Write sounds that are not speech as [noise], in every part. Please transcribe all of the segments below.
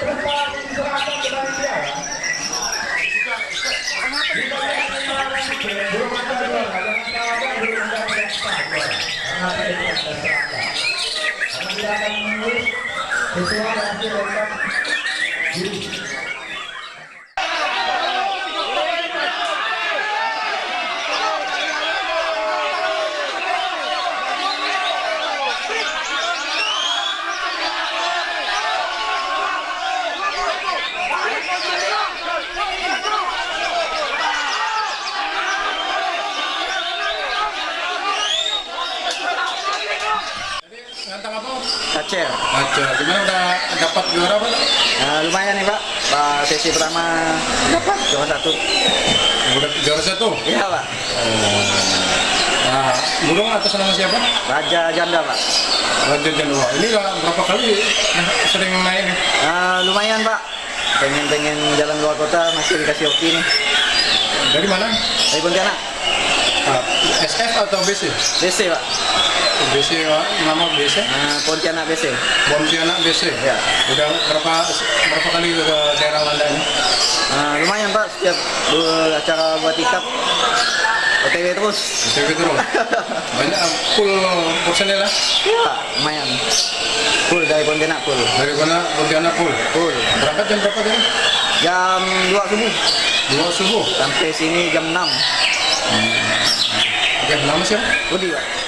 Thank you. Apa? Aceh. Aceh. Gimana udah dapat juara apa? Nah, lumayan nih Pak. Pak sesi pertama dapat juara satu. Udah juara satu. Iya Pak. Nah, burung atas nama siapa? Raja Janda Pak. Raja Januwa. Ini udah berapa kali sering naik nih? Nah, lumayan Pak. Pengen-pengen jalan luar kota masih dikasih hoki nih. Dari mana? Dari Pontianak. SF atau BC? BC Pak. BC, Pak. nama BC? Nah, Pontianak BC. Pontianak BC. Ya. Udah berapa berapa kali ke daerah Landa ini? Nah, lumayan Pak. Setiap acara buat tikap OTW terus. BC terus. Banyak full personil lah. Iya, lumayan. Full dari Pontianak full. Dari mana Pontianak full? Full. Berangkat jam berapa tadi? Jam 2 subuh Dua subuh. sampai sini jam 6. Oke, nama siapa? Budi Pak.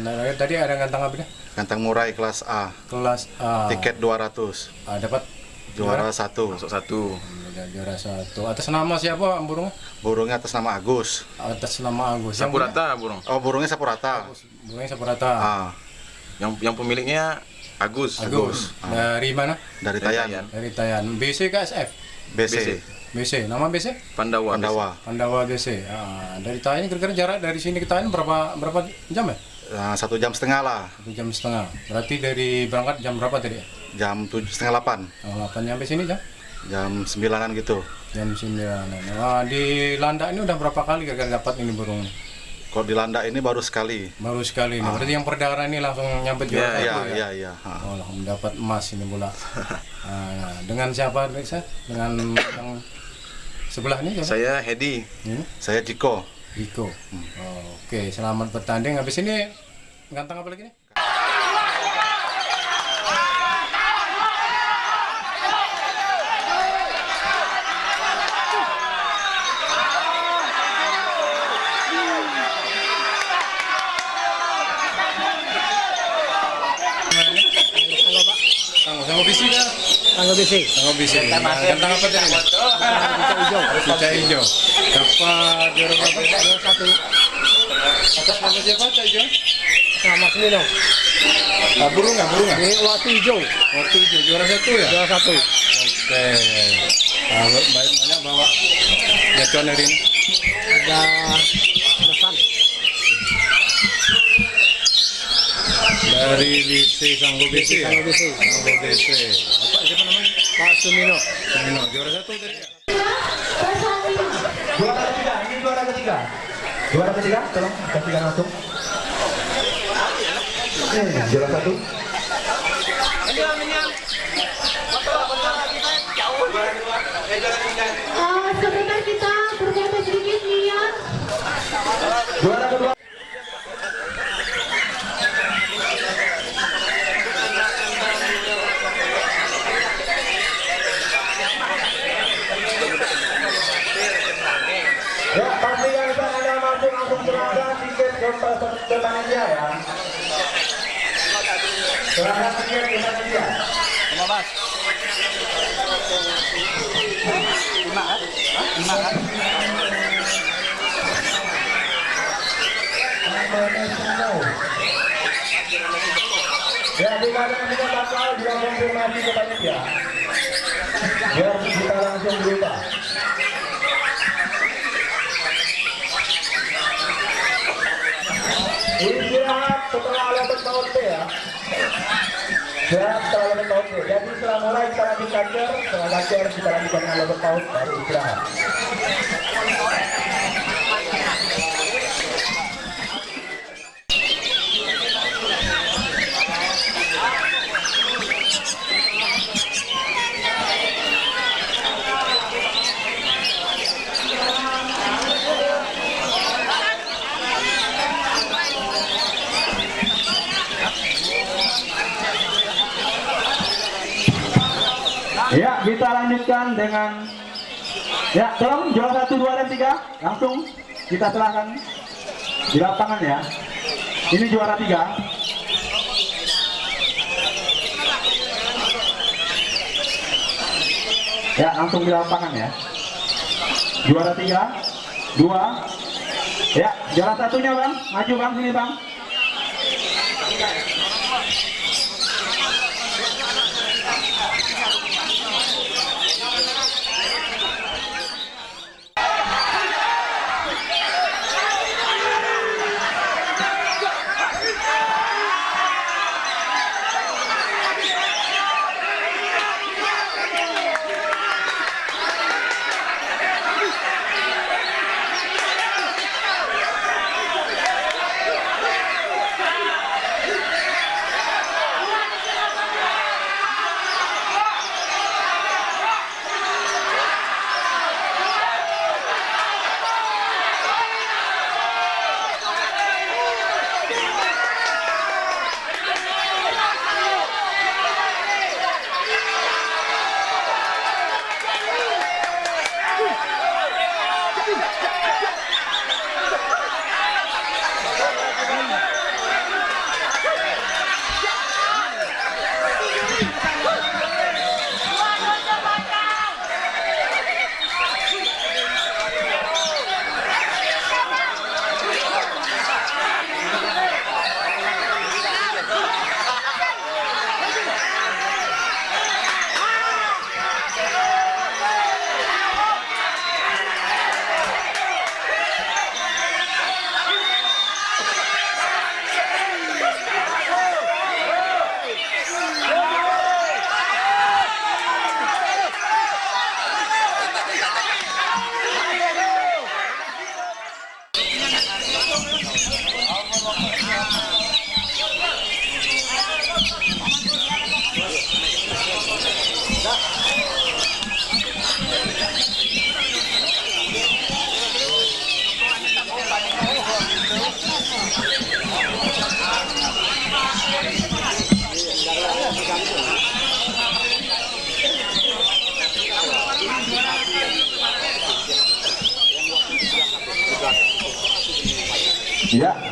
Nah, tadi ada ngantang apa nih? Ganteng murai kelas A. Kelas A. Tiket 200. Ah, dapat Juara satu. Masuk satu. Juara satu. Atas nama siapa burung? Burungnya atas nama Agus. Atas nama Agus. Yang Sapu rata burung. Oh, burungnya sapurata. punya- Burungnya Saparata. Ah, Yang yang pemiliknya Agus. Agus. Ah. Dari mana? dari Dari Tayan. Tayan. Dari Tayan. BC ke SF? BC. BC. BC. Nama BC? Pandawa. Pandawa. Pandawa BC. Ah, dari Tayan kira-kira jarak dari sini ke Tayan berapa berapa jam ya? Nah, satu jam setengah lah. Satu jam setengah. Berarti dari berangkat jam berapa tadi? ya? Jam tujuh setengah delapan. Oh, 8 nyampe sini jam? Jam sembilanan gitu. Jam 9. Wah, di Landa ini udah berapa kali kira-kira dapat ini burung? Kalau di Landak ini baru sekali. Baru sekali nih. Berarti yang perdana ini langsung nyampe juara Iya, satu ya? iya, iya. Ha. Oh, langsung dapat emas ini bola. Nah, [laughs] dengan siapa Riksa? Dengan yang sebelah ini siapa? Saya Hedi. Hmm? Saya Jiko. Iko. Oh, Oke, selamat bertanding. Habis ini ganteng apa lagi nih? Tangguh sama bisi dah. Tanggal besi. Tangguh bisi. Ganteng apa tadi? hijau. Cuca hijau. Dapat juara berapa? Juara satu. Atas nama siapa Cuca hijau? Sama Semino. Ah, burung nggak? Burung nggak? Ini waktu hijau. Waktu hijau juara satu ya? Juara satu. Oke. Nah, banyak banyak bawa jacuan hari ini. Ada pesan. Dari BC Sanggo BC ya? Tanggal besi. Sanggo BC. Pak Sumino. Semino. Juara satu ya? Juara ketiga. Ini juara ketiga. Juara ketiga. Tolong ketiga langsung. Ini juara satu. Ah, sebentar kita berfoto sedikit niat. Juara kedua. Serahkan tiket ke panitia. Ya, di mana kita bakal dia konfirmasi kita langsung berubah. Istirahat setelah alat tahun ya. Istirahat setelah alat tahun. Jadi setelah mulai kita lanjut kanker, setelah kanker kita lanjutkan alat tahun baru istirahat. Ya, kita lanjutkan dengan Ya, tolong juara satu, dua, dan tiga langsung kita serahkan di lapangan ya. Ini juara tiga. Ya, langsung di lapangan ya. Juara tiga, dua. Ya, juara satunya bang, maju bang sini bang.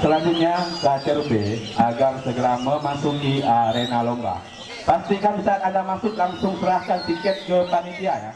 Selanjutnya Lacer B agar segera memasuki arena lomba. Pastikan saat Anda masuk langsung serahkan tiket ke panitia ya.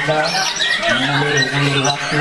Anda mengambil waktu